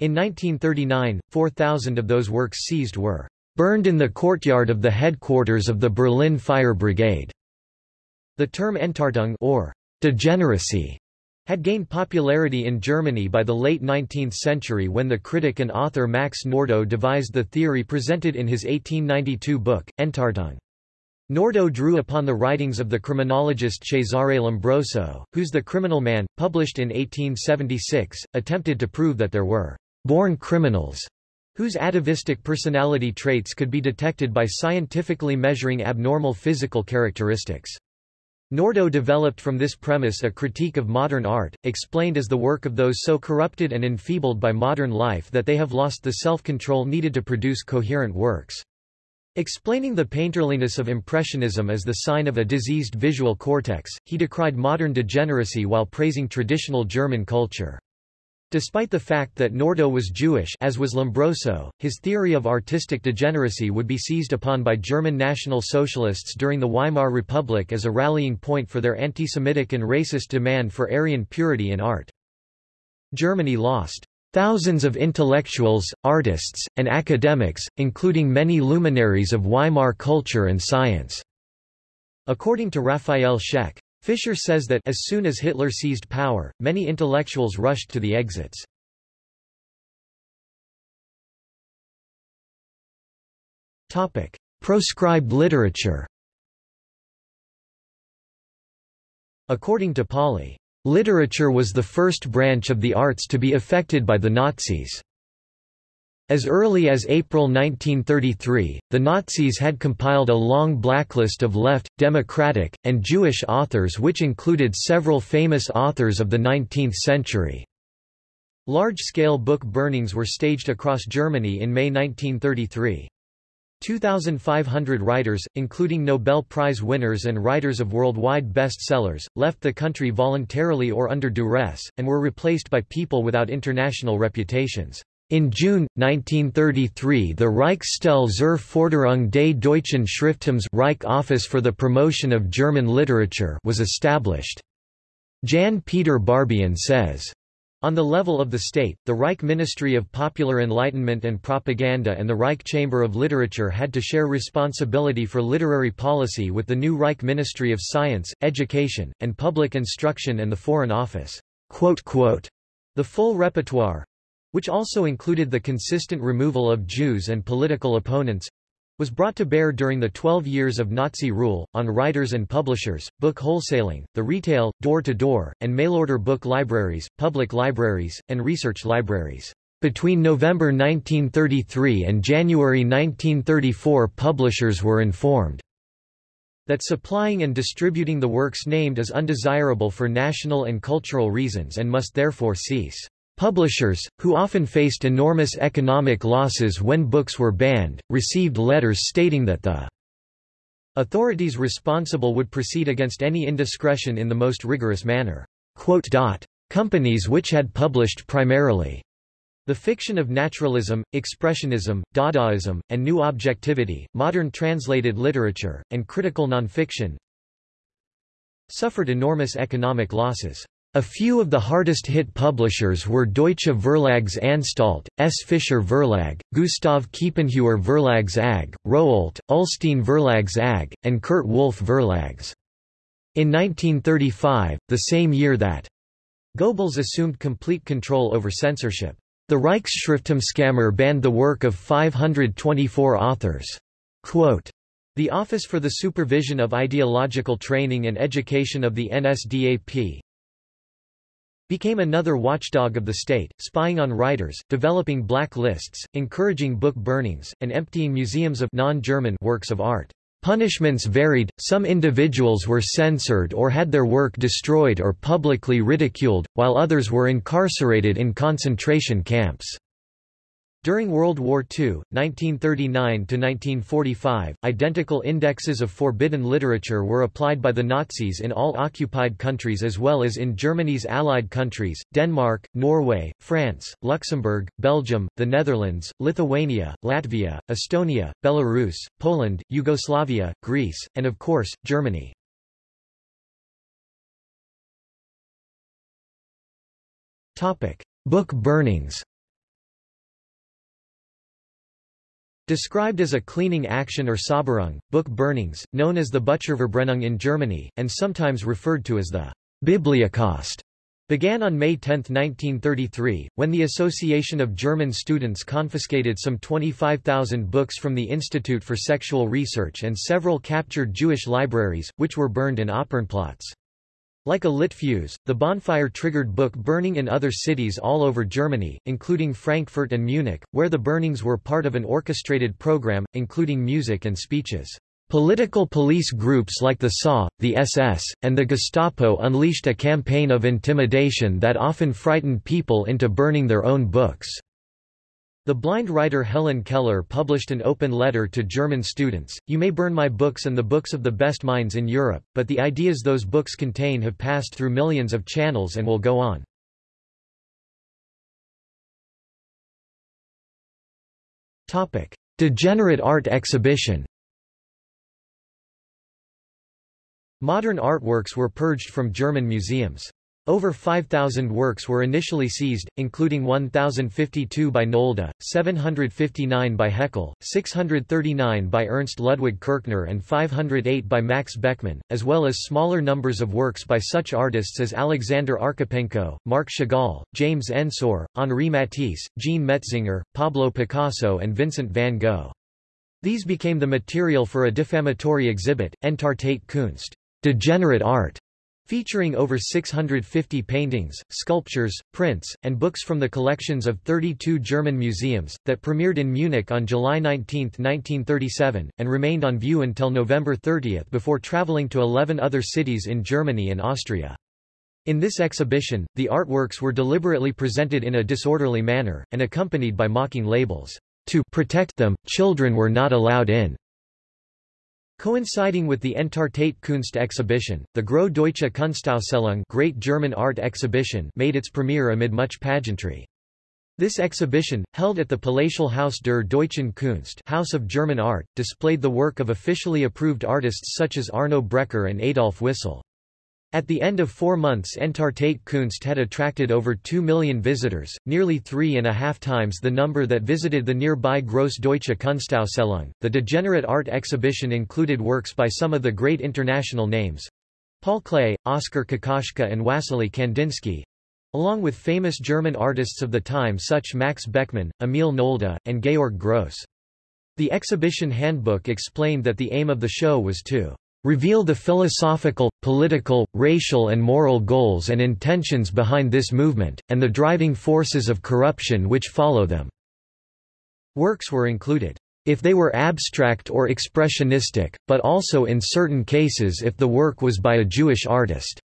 Speaker 1: In 1939, 4,000 of those works seized were burned in the courtyard of the headquarters of the Berlin Fire Brigade. The term Entartung or degeneracy had gained popularity in Germany by the late 19th century when the critic and author Max Nordau devised the theory presented in his 1892 book, Entartung. Nordau drew upon the writings of the criminologist Cesare Lombroso, whose The Criminal Man, published in 1876, attempted to prove that there were born criminals whose atavistic personality traits could be detected by scientifically measuring abnormal physical characteristics. Nordau developed from this premise a critique of modern art, explained as the work of those so corrupted and enfeebled by modern life that they have lost the self-control needed to produce coherent works. Explaining the painterliness of Impressionism as the sign of a diseased visual cortex, he decried modern degeneracy while praising traditional German culture. Despite the fact that Nordau was Jewish as was Lombroso, his theory of artistic degeneracy would be seized upon by German National Socialists during the Weimar Republic as a rallying point for their anti-Semitic and racist demand for Aryan purity in art. Germany lost thousands of intellectuals, artists, and academics, including many luminaries of Weimar culture and science. According to Raphael Scheck, Fischer says that as soon as Hitler seized power, many intellectuals rushed to the exits. Topic: Proscribed literature According to Pauli, literature was the first branch of the arts to be affected by the Nazis. As early as April 1933, the Nazis had compiled a long blacklist of left, democratic, and Jewish authors which included several famous authors of the 19th century. Large-scale book burnings were staged across Germany in May 1933. 2,500 writers, including Nobel Prize winners and writers of worldwide bestsellers, left the country voluntarily or under duress, and were replaced by people without international reputations. In June, 1933 the Reichsstelle zur Forderung des deutschen Schrifttums Reich Office for the Promotion of German Literature was established. Jan Peter Barbian says, on the level of the state, the Reich Ministry of Popular Enlightenment and Propaganda and the Reich Chamber of Literature had to share responsibility for literary policy with the new Reich Ministry of Science, Education, and Public Instruction and the Foreign Office. The full repertoire, which also included the consistent removal of Jews and political opponents, was brought to bear during the 12 years of Nazi rule, on writers and publishers, book wholesaling, the retail, door-to-door, -door, and mail-order book libraries, public libraries, and research libraries. Between November 1933 and January 1934 publishers were informed that supplying and distributing the works named is undesirable for national and cultural reasons and must therefore cease. Publishers, who often faced enormous economic losses when books were banned, received letters stating that the authorities responsible would proceed against any indiscretion in the most rigorous manner. Companies which had published primarily the fiction of naturalism, expressionism, Dadaism, and new objectivity, modern translated literature, and critical nonfiction suffered enormous economic losses. A few of the hardest-hit publishers were Deutsche Verlagsanstalt, S. Fischer Verlag, Gustav Kiepenheuer Verlags AG, Rowohlt, Ullstein Verlags AG, and Kurt Wolff Verlags. In 1935, the same year that Goebbels assumed complete control over censorship, the Reichsschrifttumskammer banned the work of 524 authors. Quote, the Office for the Supervision of Ideological Training and Education of the NSDAP, became another watchdog of the state, spying on writers, developing black lists, encouraging book burnings, and emptying museums of non-German works of art. Punishments varied, some individuals were censored or had their work destroyed or publicly ridiculed, while others were incarcerated in concentration camps. During World War II, 1939–1945, identical indexes of forbidden literature were applied by the Nazis in all occupied countries as well as in Germany's allied countries, Denmark, Norway, France, Luxembourg, Belgium, the Netherlands, Lithuania, Latvia, Estonia, Belarus, Poland, Yugoslavia, Greece, and of course, Germany. Book burnings Described as a cleaning action or Sauberung, book burnings, known as the Bücherverbrennung in Germany, and sometimes referred to as the Bibliocaust, began on May 10, 1933, when the Association of German Students confiscated some 25,000 books from the Institute for Sexual Research and several captured Jewish libraries, which were burned in Opernplatz. Like a lit fuse, the bonfire triggered book burning in other cities all over Germany, including Frankfurt and Munich, where the burnings were part of an orchestrated program, including music and speeches. Political police groups like the SA, the SS, and the Gestapo unleashed a campaign of intimidation that often frightened people into burning their own books. The blind writer Helen Keller published an open letter to German students, You may burn my books and the books of the best minds in Europe, but the ideas those books contain have passed through millions of channels and will go on. Degenerate art exhibition Modern artworks were purged from German museums. Over 5,000 works were initially seized, including 1,052 by Nolde, 759 by Heckel, 639 by Ernst Ludwig Kirchner and 508 by Max Beckmann, as well as smaller numbers of works by such artists as Alexander Archipenko, Marc Chagall, James Ensor, Henri Matisse, Jean Metzinger, Pablo Picasso and Vincent van Gogh. These became the material for a defamatory exhibit, Entartete Kunst, degenerate art, Featuring over 650 paintings, sculptures, prints, and books from the collections of 32 German museums, that premiered in Munich on July 19, 1937, and remained on view until November 30 before traveling to 11 other cities in Germany and Austria. In this exhibition, the artworks were deliberately presented in a disorderly manner, and accompanied by mocking labels. To protect them, children were not allowed in. Coinciding with the Entartete Kunst exhibition, the Große Deutsche Kunstausstellung Great German Art Exhibition made its premiere amid much pageantry. This exhibition, held at the Palatial Haus der Deutschen Kunst House of German Art, displayed the work of officially approved artists such as Arno Breker and Adolf Wissel. At the end of four months Entartete Kunst had attracted over 2 million visitors, nearly three and a half times the number that visited the nearby Grosse Deutsche Kunstausstellung. The Degenerate Art exhibition included works by some of the great international names Paul Klee, Oskar Kokoschka and Wassily Kandinsky, along with famous German artists of the time such Max Beckmann, Emil Nolde, and Georg Grosz. The exhibition handbook explained that the aim of the show was to reveal the philosophical, political, racial and moral goals and intentions behind this movement, and the driving forces of corruption which follow them." Works were included, if they were abstract or expressionistic, but also in certain cases if the work was by a Jewish artist."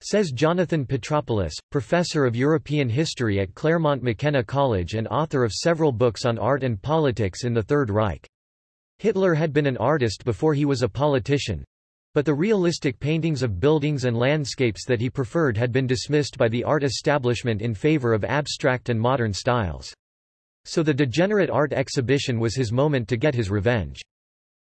Speaker 1: Says Jonathan Petropoulos, professor of European history at Claremont McKenna College and author of several books on art and politics in the Third Reich. Hitler had been an artist before he was a politician. But the realistic paintings of buildings and landscapes that he preferred had been dismissed by the art establishment in favor of abstract and modern styles. So the degenerate art exhibition was his moment to get his revenge.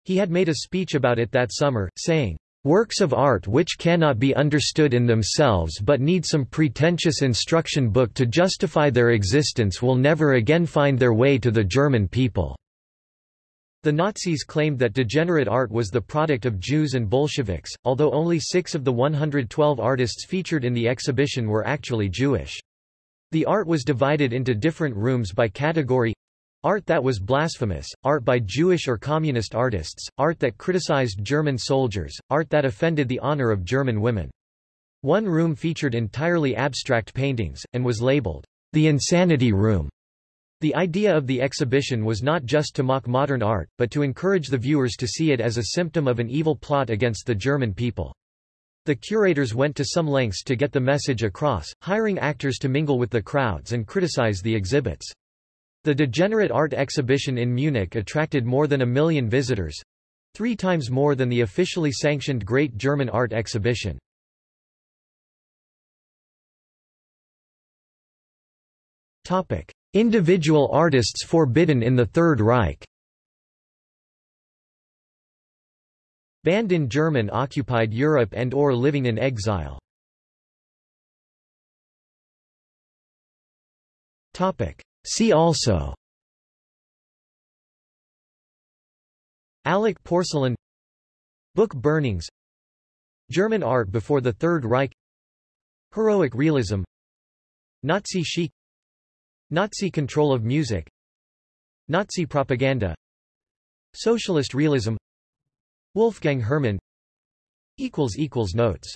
Speaker 1: He had made a speech about it that summer, saying, Works of art which cannot be understood in themselves but need some pretentious instruction book to justify their existence will never again find their way to the German people. The Nazis claimed that degenerate art was the product of Jews and Bolsheviks, although only six of the 112 artists featured in the exhibition were actually Jewish. The art was divided into different rooms by category Art that was blasphemous, art by Jewish or communist artists, art that criticized German soldiers, art that offended the honor of German women. One room featured entirely abstract paintings, and was labeled, the Insanity Room. The idea of the exhibition was not just to mock modern art, but to encourage the viewers to see it as a symptom of an evil plot against the German people. The curators went to some lengths to get the message across, hiring actors to mingle with the crowds and criticize the exhibits. The Degenerate Art Exhibition in Munich attracted more than a million visitors—three times more than the officially sanctioned Great German Art Exhibition. Individual artists forbidden in the Third Reich. Banned in German occupied Europe and or living in exile. See also. Allach porcelain. Book burnings. German art before the Third Reich. Heroic realism. Nazi chic Nazi control of music. Nazi propaganda. Socialist realism. Wolfgang Herrmann Notes